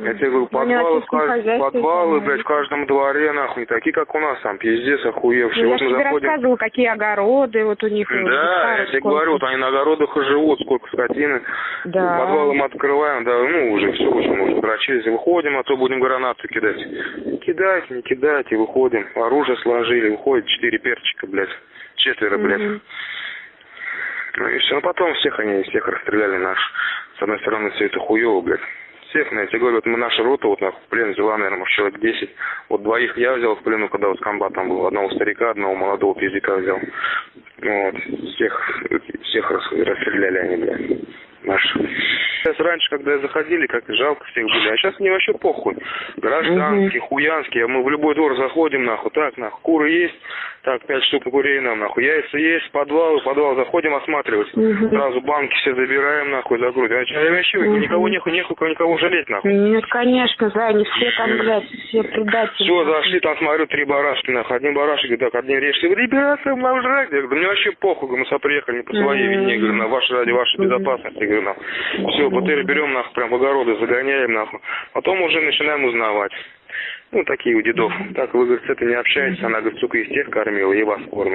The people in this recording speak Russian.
Я тебе говорю, Ну, подвалы, кажд- подвалы, блядь, в каждом дворе, нахуй, такие, как у нас там, пиздец, охуевшие. Ну, я вот мы тебе заходим... рассказывала, какие огороды вот у них. вот, Да, я гектаров тебе сколько. говорю, вот они на огородах и живут, сколько скотины. Да. Подвал мы открываем, да, ну, уже все, уже мы уже дрочились, выходим, а то будем гранаты кидать. Кидать, не кидать, и выходим. Оружие сложили, выходит четыре перчика, блядь. Четверо, блядь. Мгм. Ну и все. Ну потом всех они, всех расстреляли наш. С одной стороны, все это хуево, блядь. Всех, я тебе говорю, вот мы наша рота, вот в плен взяла, наверное, может, человек 10. Вот двоих я взял в плену, когда вот комбат там был. Одного старика, одного молодого пиздика взял. Вот. Всех, всех рас- расстреляли они, блядь. Наши. Сейчас раньше, когда заходили, как жалко всех были, а сейчас мне вообще похуй. Гражданские, хуянские, мы в любой двор заходим, нахуй, так, нахуй, куры есть, так, пять штук курей нам, нахуй, яйца есть, подвал, в подвал заходим осматривать. Сразу банки все забираем, нахуй, закрутим. А чё, вообще никого нехуй, нехуй никого жалеть, нахуй. Нет, конечно, да, они все там, блядь, все предатели. Все, зашли, там смотрю, три барашки, нахуй. Один барашек, говорит, так. Я говорю, ребята, нам жрать. Я говорю, да мне вообще похуй, мы сюда приехали не по своей вине, говорю, на вашей ради вашей безопасности, говорю, нахуй. Все, БТР берем, нахуй, прям в огороды загоняем, нахуй. Потом уже начинаем узнавать. Ну, такие у дедов. Так, вы, говорит, с этой не общаетесь, она, говорит, сука, из тех кормила, и вас кормит.